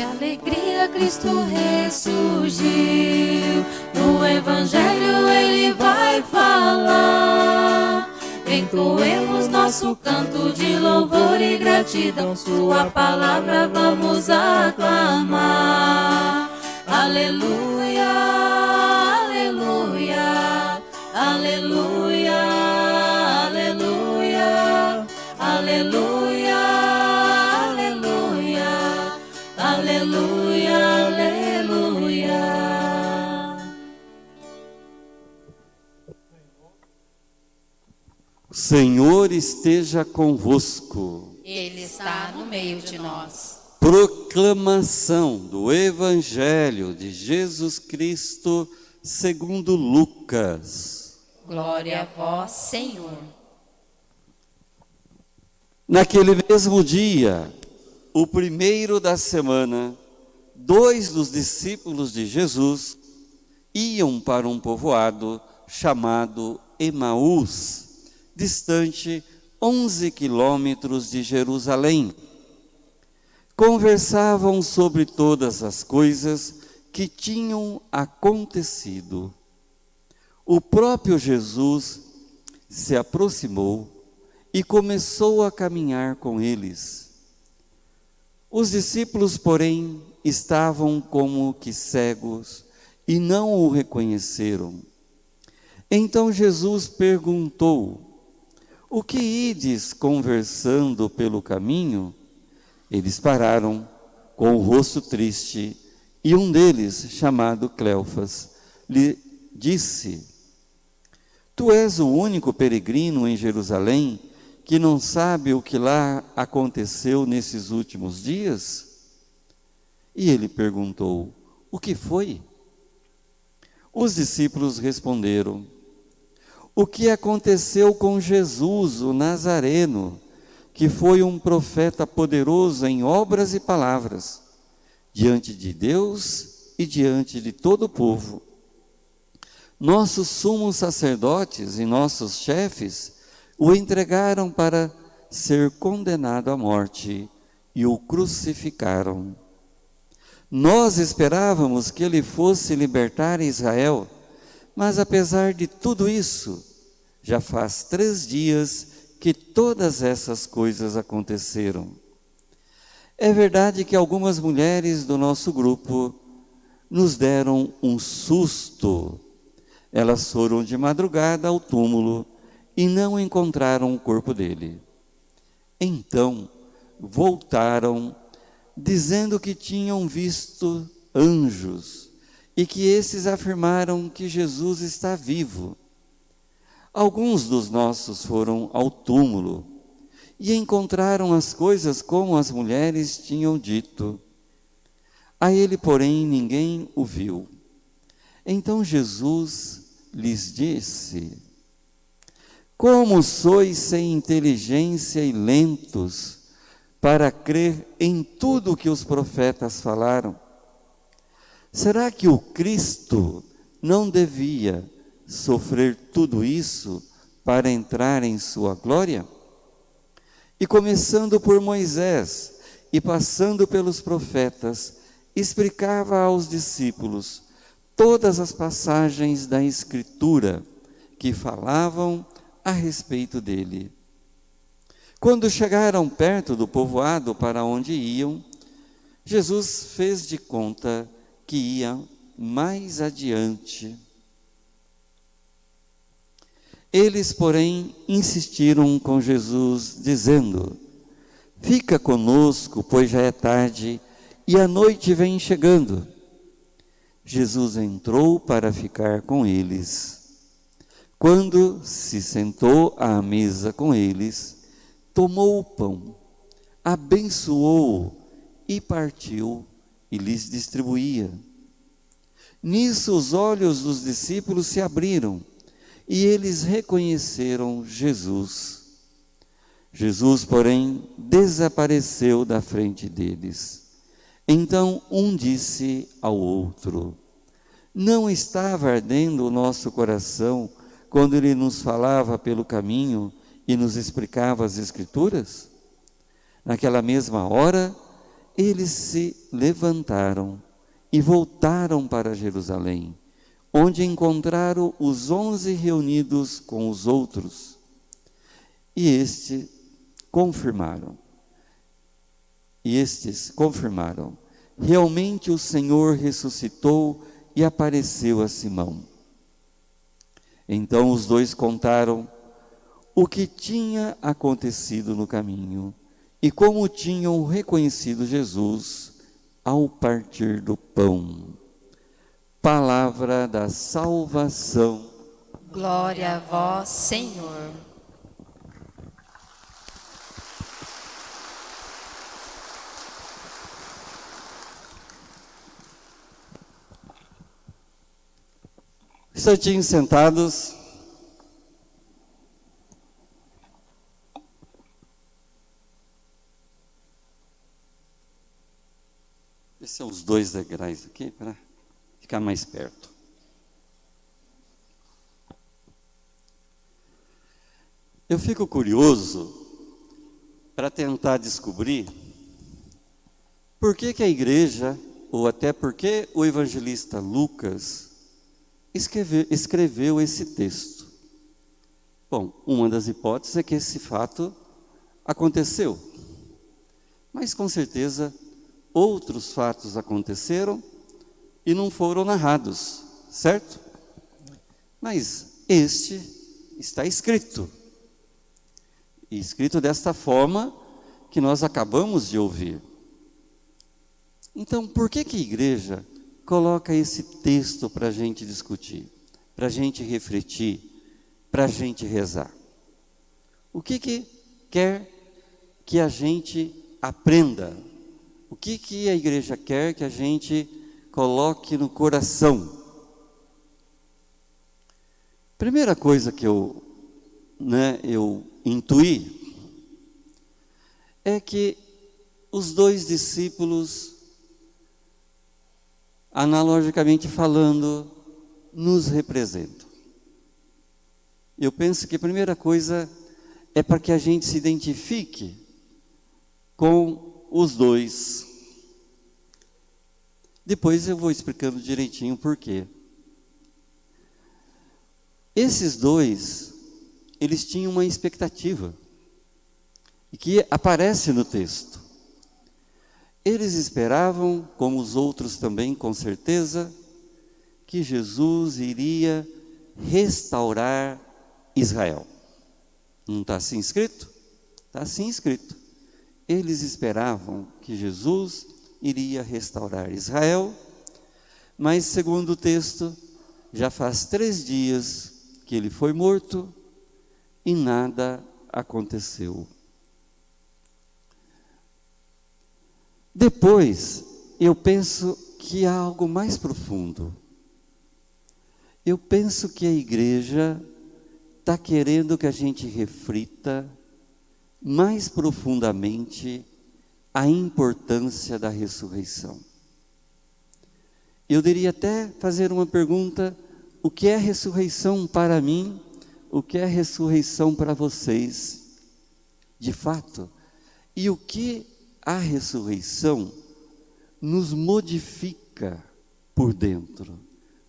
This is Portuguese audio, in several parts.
Que alegria Cristo ressurgiu. No Evangelho ele vai falar. Entoemos nosso canto de louvor e gratidão. Sua palavra vamos aclamar. Aleluia, aleluia, aleluia, aleluia, aleluia, aleluia, O Senhor esteja convosco. Ele está no meio de nós. Proclamação do Evangelho de Jesus Cristo segundo Lucas. Glória a vós, Senhor. Naquele mesmo dia, o primeiro da semana, dois dos discípulos de Jesus iam para um povoado chamado Emaús, distante 11 quilômetros de Jerusalém. Conversavam sobre todas as coisas que tinham acontecido. O próprio Jesus se aproximou e começou a caminhar com eles. Os discípulos, porém, estavam como que cegos e não o reconheceram. Então Jesus perguntou: O que ides conversando pelo caminho? Eles pararam com o rosto triste e um deles, chamado Cleofas, lhe disse: Tu és o único peregrino em Jerusalém que não sabe o que lá aconteceu nesses últimos dias? E ele perguntou: O que foi? Os discípulos responderam: O que aconteceu com Jesus, o Nazareno, que foi um profeta poderoso em obras e palavras, diante de Deus e diante de todo o povo. Nossos sumos sacerdotes e nossos chefes o entregaram para ser condenado à morte e o crucificaram. Nós esperávamos que ele fosse libertar Israel, mas apesar de tudo isso, já faz três dias que todas essas coisas aconteceram. É verdade que algumas mulheres do nosso grupo nos deram um susto. Elas foram de madrugada ao túmulo e não encontraram o corpo dele. Então voltaram, dizendo que tinham visto anjos e que esses afirmaram que Jesus está vivo. Alguns dos nossos foram ao túmulo e encontraram as coisas como as mulheres tinham dito. A ele, porém, ninguém o viu. Então Jesus lhes disse: Como sois sem inteligência e lentos para crer em tudo o que os profetas falaram? Será que o Cristo não devia sofrer tudo isso para entrar em sua glória? E começando por Moisés e passando pelos profetas, explicava aos discípulos todas as passagens da Escritura que falavam a respeito dele. Quando chegaram perto do povoado para onde iam, Jesus fez de conta que ia mais adiante. Eles, porém, insistiram com Jesus, dizendo: Fica conosco, pois já é tarde e a noite vem chegando. Jesus entrou para ficar com eles. Quando se sentou à mesa com eles, tomou o pão, abençoou e partiu e lhes distribuía. Nisso os olhos dos discípulos se abriram e eles reconheceram Jesus. Jesus, porém, desapareceu da frente deles. Então um disse ao outro: Não estava ardendo o nosso coração quando ele nos falava pelo caminho e nos explicava as Escrituras? Naquela mesma hora, eles se levantaram e voltaram para Jerusalém, onde encontraram os onze reunidos com os outros. E este confirmaram. E estes confirmaram: realmente o Senhor ressuscitou e apareceu a Simão. Então os dois contaram o que tinha acontecido no caminho e como tinham reconhecido Jesus ao partir do pão. Palavra da salvação. Glória a vós, Senhor. Instantinhos sentados. Esses são os dois degraus aqui para ficar mais perto. Eu fico curioso para tentar descobrir por que, que a igreja, ou até por que o evangelista Lucas escreveu, escreveu esse texto. Bom, uma das hipóteses é que esse fato aconteceu, mas com certeza outros fatos aconteceram e não foram narrados, certo? Mas este está escrito. E escrito desta forma que nós acabamos de ouvir. Então, por que, que a igreja coloca esse texto para a gente discutir, para a gente refletir, para a gente rezar? O que, que quer que a gente aprenda o que, que a igreja quer que a gente coloque no coração? Primeira coisa que eu, né, eu intuí é que os dois discípulos, analogicamente falando, nos representam. Eu penso que a primeira coisa é para que a gente se identifique com os dois. Depois eu vou explicando direitinho por quê. Esses dois, eles tinham uma expectativa, e que aparece no texto. Eles esperavam, como os outros também, com certeza, que Jesus iria restaurar Israel. Não está assim escrito? Está assim escrito. Eles esperavam que Jesus iria restaurar Israel, mas, segundo o texto, já faz três dias que ele foi morto e nada aconteceu. Depois, eu penso que há algo mais profundo. Eu penso que a igreja está querendo que a gente reflita mais profundamente a importância da ressurreição. Eu diria até fazer uma pergunta: o que é ressurreição para mim? O que é ressurreição para vocês? De fato, e o que a ressurreição nos modifica por dentro,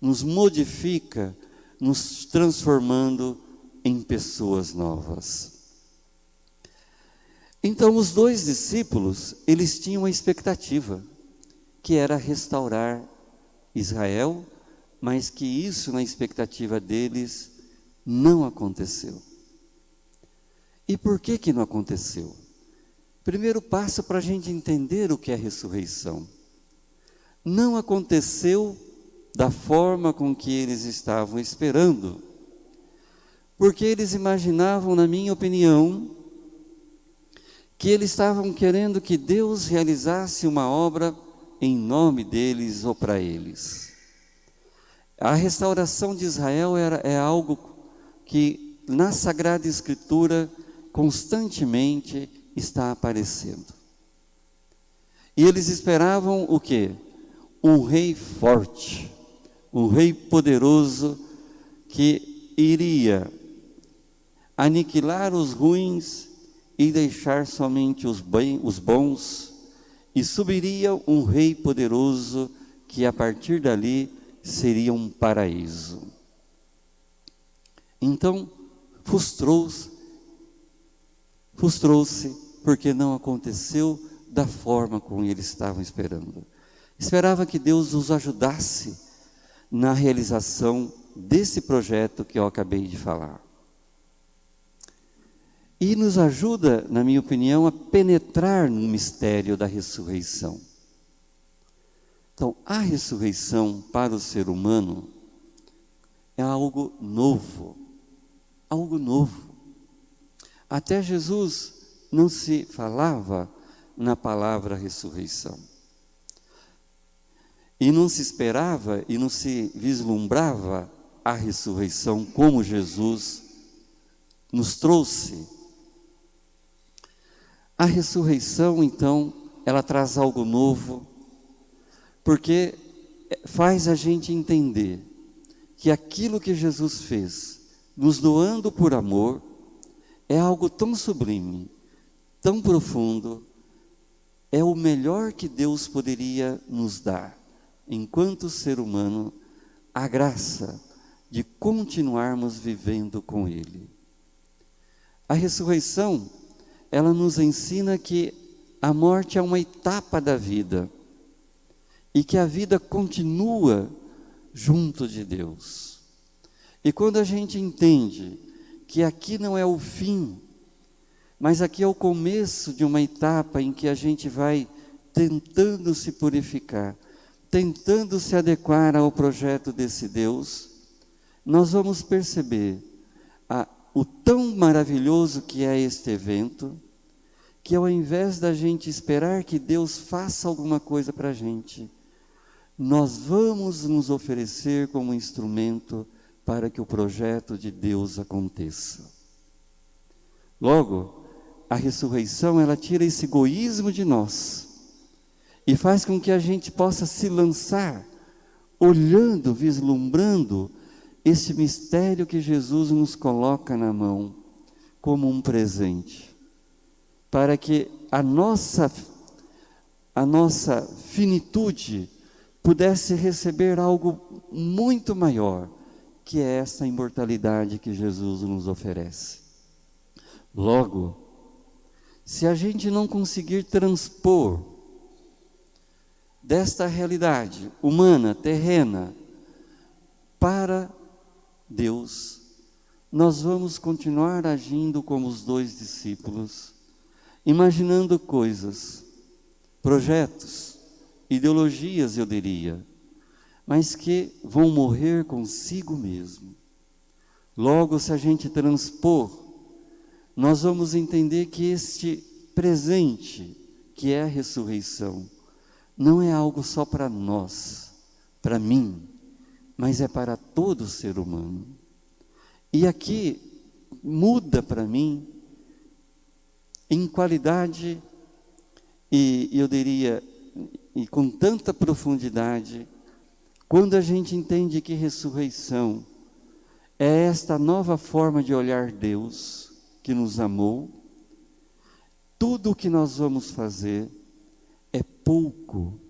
nos modifica, nos transformando em pessoas novas. Então os dois discípulos, eles tinham uma expectativa, que era restaurar Israel, mas que isso na expectativa deles não aconteceu. E por que que não aconteceu? Primeiro passo para a gente entender o que é ressurreição. Não aconteceu da forma com que eles estavam esperando, porque eles imaginavam, na minha opinião, que eles estavam querendo que Deus realizasse uma obra em nome deles ou para eles. A restauração de Israel era, é algo que na Sagrada Escritura constantemente está aparecendo. E eles esperavam o quê? Um rei forte, um rei poderoso que iria aniquilar os ruins e deixar somente os, bem, os bons e subiria um rei poderoso que a partir dali seria um paraíso. Então, frustrou-se, frustrou-se porque não aconteceu da forma como eles estavam esperando. Esperava que Deus os ajudasse na realização desse projeto que eu acabei de falar. E nos ajuda, na minha opinião, a penetrar no mistério da ressurreição. Então, a ressurreição para o ser humano é algo novo, algo novo. Até Jesus não se falava na palavra ressurreição. E não se esperava e não se vislumbrava a ressurreição como Jesus nos trouxe. Ressurreição, então, ela traz algo novo, porque faz a gente entender que aquilo que Jesus fez, nos doando por amor, é algo tão sublime, tão profundo, é o melhor que Deus poderia nos dar, enquanto ser humano, a graça de continuarmos vivendo com Ele. A ressurreição, ela nos ensina que a morte é uma etapa da vida e que a vida continua junto de Deus. E quando a gente entende que aqui não é o fim, mas aqui é o começo de uma etapa em que a gente vai tentando se purificar, tentando se adequar ao projeto desse Deus, nós vamos perceber o tão maravilhoso que é este evento, que ao invés da gente esperar que Deus faça alguma coisa para a gente, nós vamos nos oferecer como instrumento para que o projeto de Deus aconteça. Logo, a ressurreição, ela tira esse egoísmo de nós e faz com que a gente possa se lançar olhando, vislumbrando esse mistério que Jesus nos coloca na mão como um presente, para que a nossa a nossa finitude pudesse receber algo muito maior, que é essa imortalidade que Jesus nos oferece. Logo, se a gente não conseguir transpor desta realidade humana, terrena, para Deus, nós vamos continuar agindo como os dois discípulos, imaginando coisas, projetos, ideologias, eu diria, mas que vão morrer consigo mesmo. Logo, se a gente transpor nós vamos entender que este presente, que é a ressurreição, não é algo só para nós, para mim, mas é para todo ser humano. E aqui muda para mim em qualidade e eu diria e com tanta profundidade quando a gente entende que ressurreição é esta nova forma de olhar Deus que nos amou, tudo o que nós vamos fazer é pouco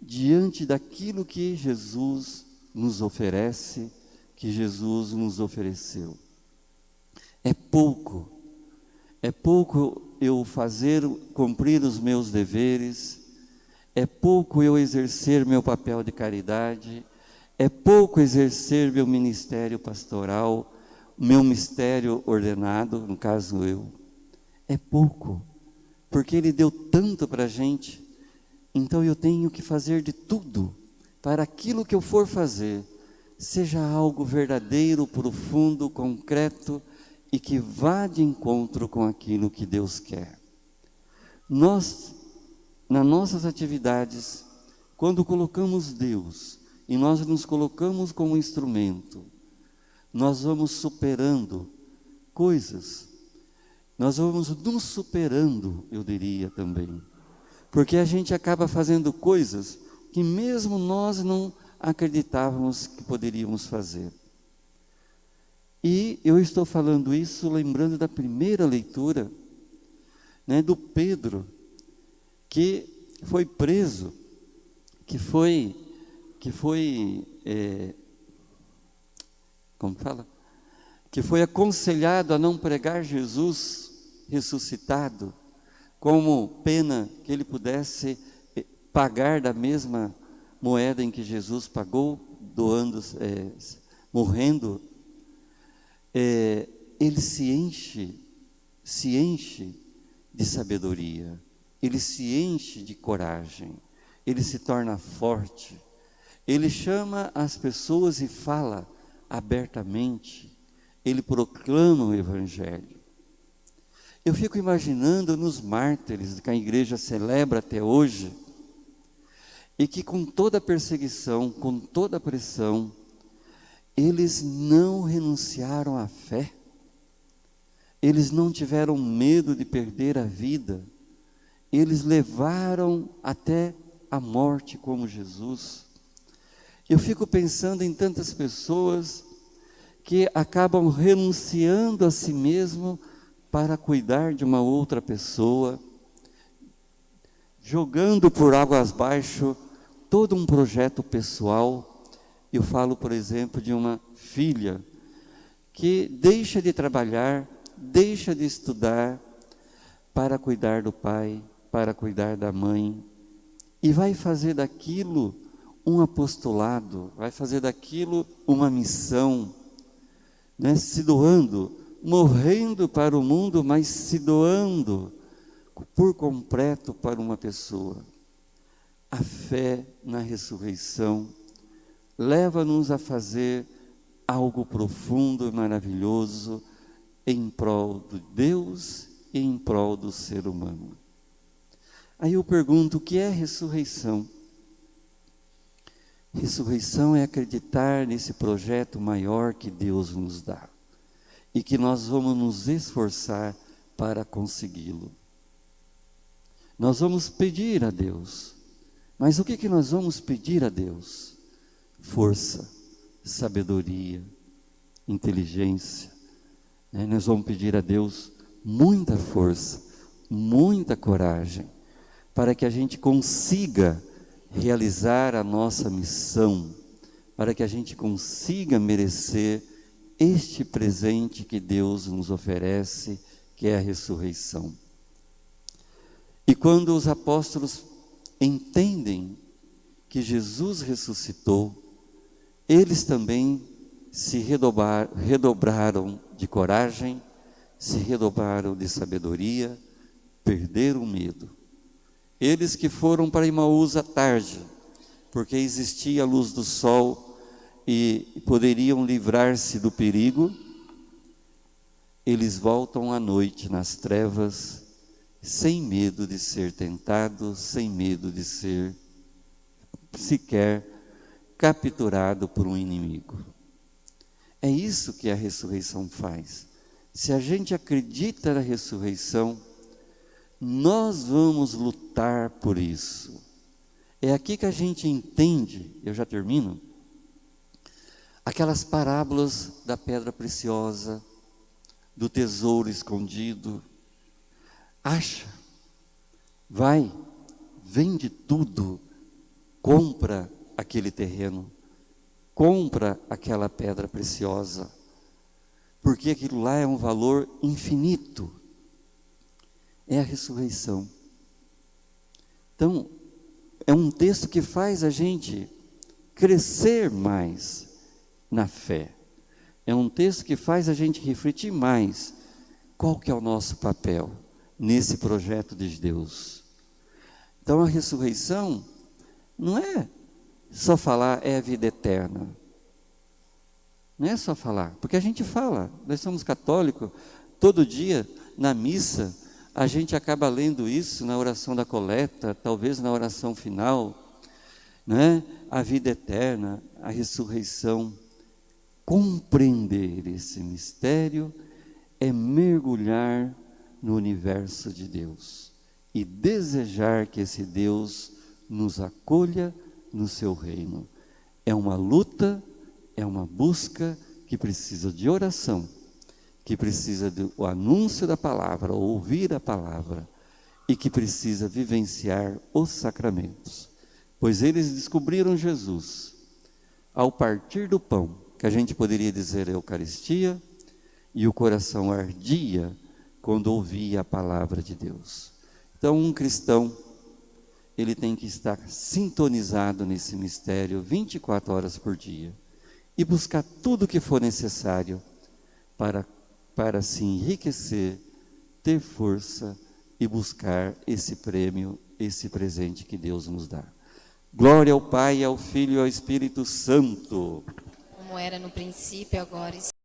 diante daquilo que Jesus nos oferece, que Jesus nos ofereceu. É pouco, é pouco eu fazer, cumprir os meus deveres, é pouco eu exercer meu papel de caridade, é pouco exercer meu ministério pastoral, meu mistério ordenado, no caso eu, é pouco, porque Ele deu tanto para a gente, então eu tenho que fazer de tudo para aquilo que eu for fazer seja algo verdadeiro, profundo, concreto e que vá de encontro com aquilo que Deus quer. Nós, nas nossas atividades, quando colocamos Deus e nós nos colocamos como instrumento, nós vamos superando coisas, nós vamos nos superando, eu diria também, porque a gente acaba fazendo coisas que mesmo nós não acreditávamos que poderíamos fazer. E eu estou falando isso lembrando da primeira leitura, né, do Pedro, que foi preso, que foi, que foi, é, como fala? Que foi aconselhado a não pregar Jesus ressuscitado, como pena que ele pudesse pagar da mesma moeda em que Jesus pagou, doando, é, morrendo, é, ele se enche, se enche de sabedoria, ele se enche de coragem, ele se torna forte, ele chama as pessoas e fala abertamente, ele proclama o Evangelho. Eu fico imaginando nos mártires que a igreja celebra até hoje, e que com toda perseguição, com toda pressão, eles não renunciaram à fé, eles não tiveram medo de perder a vida, eles levaram até a morte como Jesus. Eu fico pensando em tantas pessoas que acabam renunciando a si mesmo para cuidar de uma outra pessoa, jogando por águas abaixo todo um projeto pessoal. Eu falo, por exemplo, de uma filha que deixa de trabalhar, deixa de estudar para cuidar do pai, para cuidar da mãe, e vai fazer daquilo um apostolado, vai fazer daquilo uma missão, né? se doando, morrendo para o mundo, mas se doando por completo para uma pessoa. A fé na ressurreição leva-nos a fazer algo profundo e maravilhoso em prol de Deus e em prol do ser humano. Aí eu pergunto: o que é ressurreição? Ressurreição é acreditar nesse projeto maior que Deus nos dá e que nós vamos nos esforçar para consegui-lo. Nós vamos pedir a Deus, mas o que, que nós vamos pedir a Deus? Força, sabedoria, inteligência. Né? Nós vamos pedir a Deus muita força, muita coragem, para que a gente consiga realizar a nossa missão, para que a gente consiga merecer este presente que Deus nos oferece, que é a ressurreição. E quando os apóstolos entendem que Jesus ressuscitou, eles também se redobrar, redobraram de coragem, se redobraram de sabedoria, perderam o medo. Eles que foram para Imaús à tarde, porque existia a luz do sol e poderiam livrar-se do perigo, eles voltam à noite nas trevas sem medo de ser tentado, sem medo de ser sequer capturado por um inimigo. É isso que a ressurreição faz. Se a gente acredita na ressurreição, nós vamos lutar por isso. É aqui que a gente entende, eu já termino, aquelas parábolas da pedra preciosa, do tesouro escondido, acha, vai, vende tudo, compra aquele terreno, compra aquela pedra preciosa, porque aquilo lá é um valor infinito. É a ressurreição. Então, é um texto que faz a gente crescer mais na fé. É um texto que faz a gente refletir mais qual que é o nosso papel nesse projeto de Deus. Então a ressurreição não é só falar é a vida eterna. Não é só falar, porque a gente fala, nós somos católicos, todo dia na missa a gente acaba lendo isso na oração da coleta, talvez na oração final, né? A vida eterna, a ressurreição. Compreender esse mistério é mergulhar no universo de Deus e desejar que esse Deus nos acolha no seu reino. É uma luta, é uma busca que precisa de oração, que precisa do anúncio da palavra, ouvir a palavra e que precisa vivenciar os sacramentos, pois eles descobriram Jesus ao partir do pão, que a gente poderia dizer a Eucaristia, e o coração ardia quando ouvia a palavra de Deus. Então, um cristão, ele tem que estar sintonizado nesse mistério 24 horas por dia e buscar tudo o que for necessário para, para se enriquecer, ter força e buscar esse prêmio, esse presente que Deus nos dá. Glória ao Pai, ao Filho e ao Espírito Santo. Como era no princípio, agora e